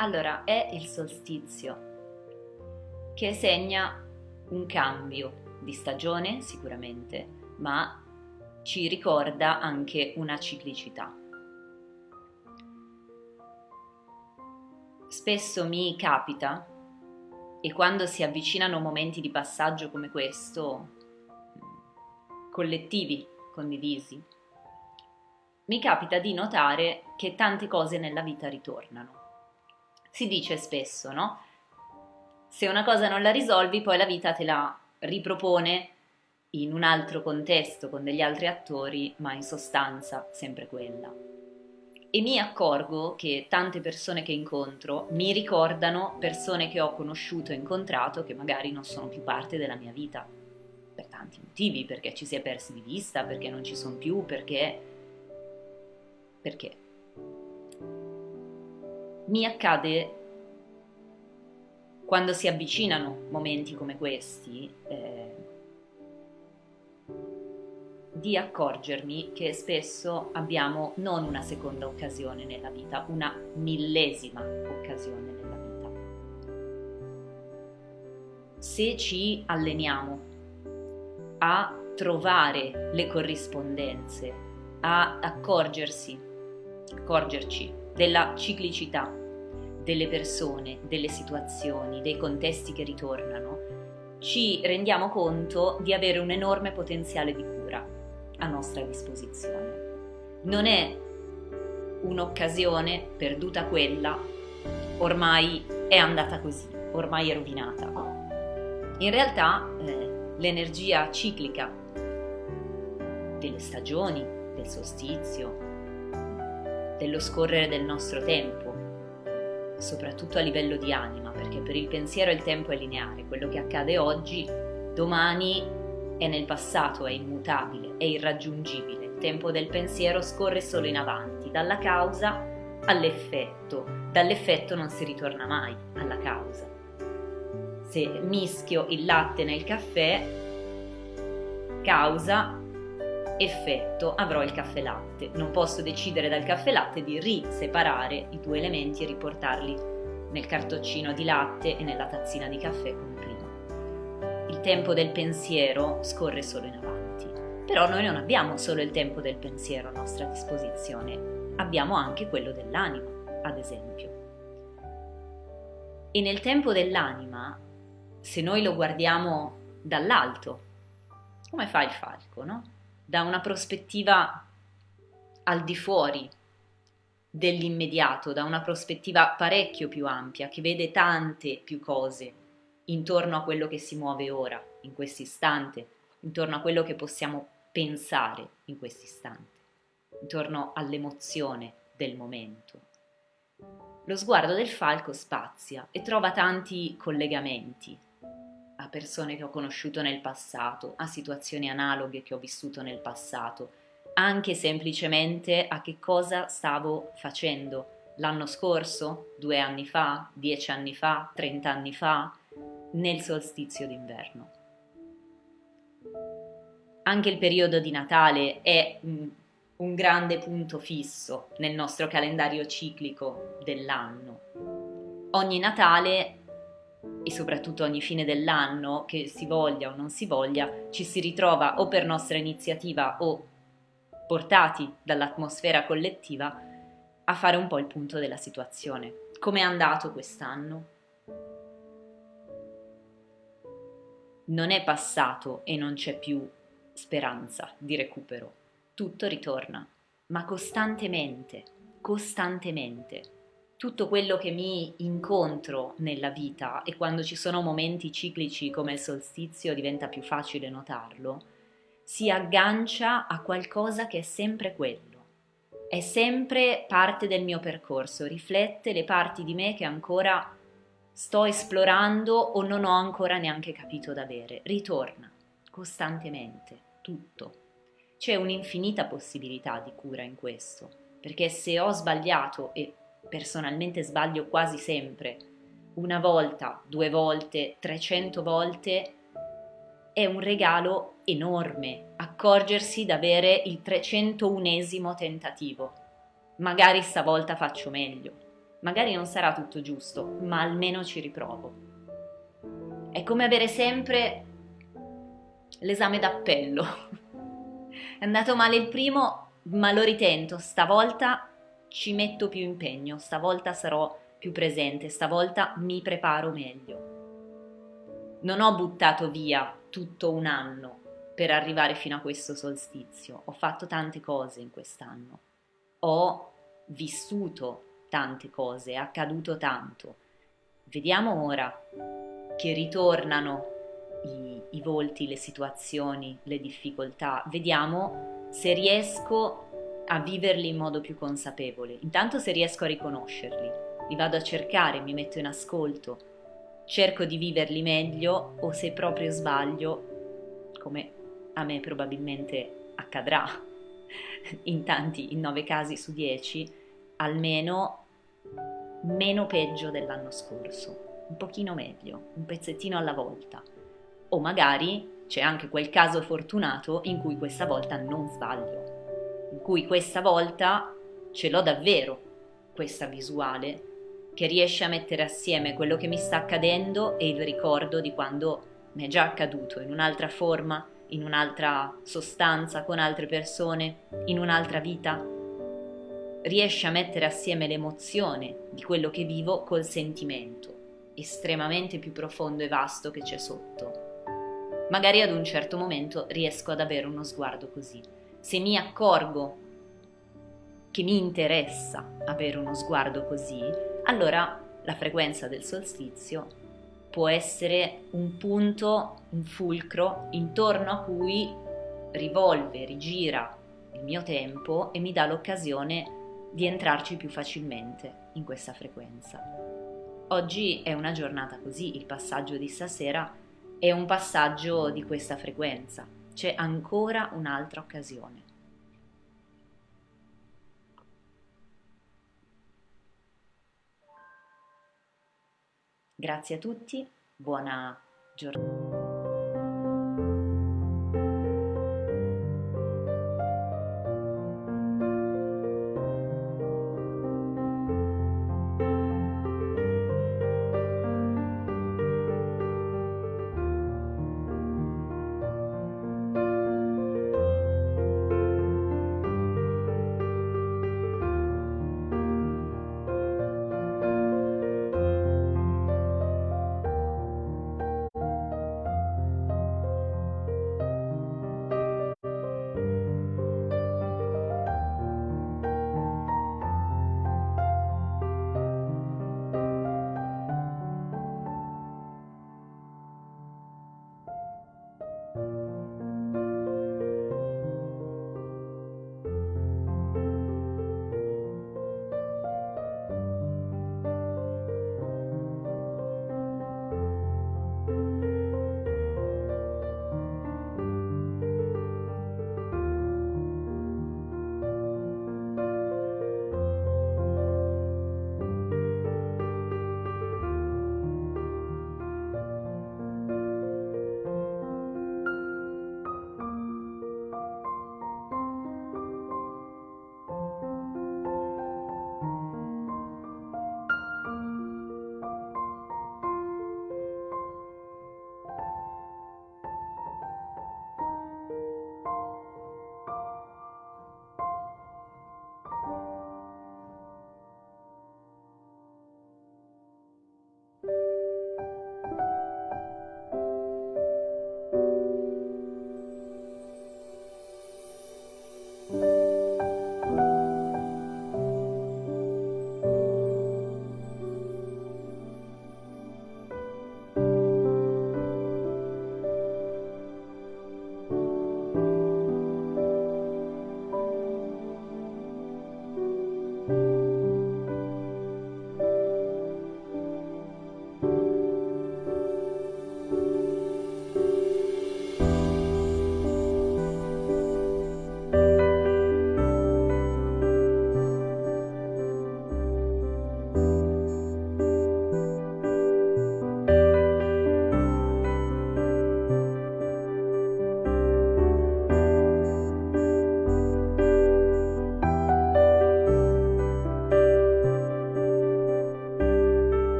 Allora, è il solstizio che segna un cambio di stagione sicuramente, ma ci ricorda anche una ciclicità. Spesso mi capita, e quando si avvicinano momenti di passaggio come questo, collettivi, condivisi, mi capita di notare che tante cose nella vita ritornano. Si dice spesso, no? Se una cosa non la risolvi, poi la vita te la ripropone in un altro contesto, con degli altri attori, ma in sostanza sempre quella. E mi accorgo che tante persone che incontro mi ricordano persone che ho conosciuto e incontrato che magari non sono più parte della mia vita, per tanti motivi, perché ci si è persi di vista, perché non ci sono più, perché... perché? Mi accade quando si avvicinano momenti come questi, eh, di accorgermi che spesso abbiamo non una seconda occasione nella vita, una millesima occasione nella vita. Se ci alleniamo a trovare le corrispondenze, a accorgersi, accorgerci della ciclicità delle persone, delle situazioni, dei contesti che ritornano, ci rendiamo conto di avere un enorme potenziale di cura a nostra disposizione. Non è un'occasione perduta quella, ormai è andata così, ormai è rovinata. In realtà eh, l'energia ciclica delle stagioni, del solstizio, dello scorrere del nostro tempo, soprattutto a livello di anima, perché per il pensiero il tempo è lineare, quello che accade oggi, domani è nel passato, è immutabile, è irraggiungibile. Il tempo del pensiero scorre solo in avanti, dalla causa all'effetto. Dall'effetto non si ritorna mai alla causa. Se mischio il latte nel caffè, causa, effetto, avrò il caffè latte. Non posso decidere dal caffè latte di riseparare i due elementi e riportarli nel cartoccino di latte e nella tazzina di caffè come prima. Il tempo del pensiero scorre solo in avanti. Però noi non abbiamo solo il tempo del pensiero a nostra disposizione, abbiamo anche quello dell'anima, ad esempio. E nel tempo dell'anima, se noi lo guardiamo dall'alto, come fa il falco, no? Da una prospettiva al di fuori dell'immediato, da una prospettiva parecchio più ampia, che vede tante più cose intorno a quello che si muove ora, in questo istante, intorno a quello che possiamo pensare in questo istante, intorno all'emozione del momento. Lo sguardo del falco spazia e trova tanti collegamenti, a persone che ho conosciuto nel passato, a situazioni analoghe che ho vissuto nel passato, anche semplicemente a che cosa stavo facendo l'anno scorso, due anni fa, dieci anni fa, trent'anni fa, nel solstizio d'inverno. Anche il periodo di Natale è un, un grande punto fisso nel nostro calendario ciclico dell'anno. Ogni Natale e soprattutto ogni fine dell'anno, che si voglia o non si voglia, ci si ritrova o per nostra iniziativa o portati dall'atmosfera collettiva a fare un po' il punto della situazione. Come è andato quest'anno? Non è passato e non c'è più speranza di recupero. Tutto ritorna, ma costantemente, costantemente tutto quello che mi incontro nella vita e quando ci sono momenti ciclici come il solstizio diventa più facile notarlo, si aggancia a qualcosa che è sempre quello. È sempre parte del mio percorso, riflette le parti di me che ancora sto esplorando o non ho ancora neanche capito d'avere. Ritorna costantemente, tutto. C'è un'infinita possibilità di cura in questo, perché se ho sbagliato e personalmente sbaglio quasi sempre, una volta, due volte, 300 volte, è un regalo enorme accorgersi d'avere il 301esimo tentativo. Magari stavolta faccio meglio, Magari non sarà tutto giusto, ma almeno ci riprovo. È come avere sempre l'esame d'appello. È andato male il primo, ma lo ritento, stavolta ci metto più impegno, stavolta sarò più presente, stavolta mi preparo meglio. Non ho buttato via tutto un anno per arrivare fino a questo solstizio, ho fatto tante cose in quest'anno, ho vissuto tante cose, è accaduto tanto. Vediamo ora che ritornano i, i volti, le situazioni, le difficoltà, vediamo se riesco a viverli in modo più consapevole. Intanto se riesco a riconoscerli, li vado a cercare, mi metto in ascolto, cerco di viverli meglio o se proprio sbaglio, come a me probabilmente accadrà in tanti, in nove casi su dieci, almeno meno peggio dell'anno scorso, un pochino meglio, un pezzettino alla volta. O magari c'è anche quel caso fortunato in cui questa volta non sbaglio, in cui questa volta ce l'ho davvero, questa visuale, che riesce a mettere assieme quello che mi sta accadendo e il ricordo di quando mi è già accaduto in un'altra forma, in un'altra sostanza, con altre persone, in un'altra vita. Riesce a mettere assieme l'emozione di quello che vivo col sentimento, estremamente più profondo e vasto che c'è sotto magari ad un certo momento riesco ad avere uno sguardo così. Se mi accorgo che mi interessa avere uno sguardo così, allora la frequenza del solstizio può essere un punto, un fulcro intorno a cui rivolve, rigira il mio tempo e mi dà l'occasione di entrarci più facilmente in questa frequenza. Oggi è una giornata così, il passaggio di stasera è un passaggio di questa frequenza, c'è ancora un'altra occasione. Grazie a tutti, buona giornata.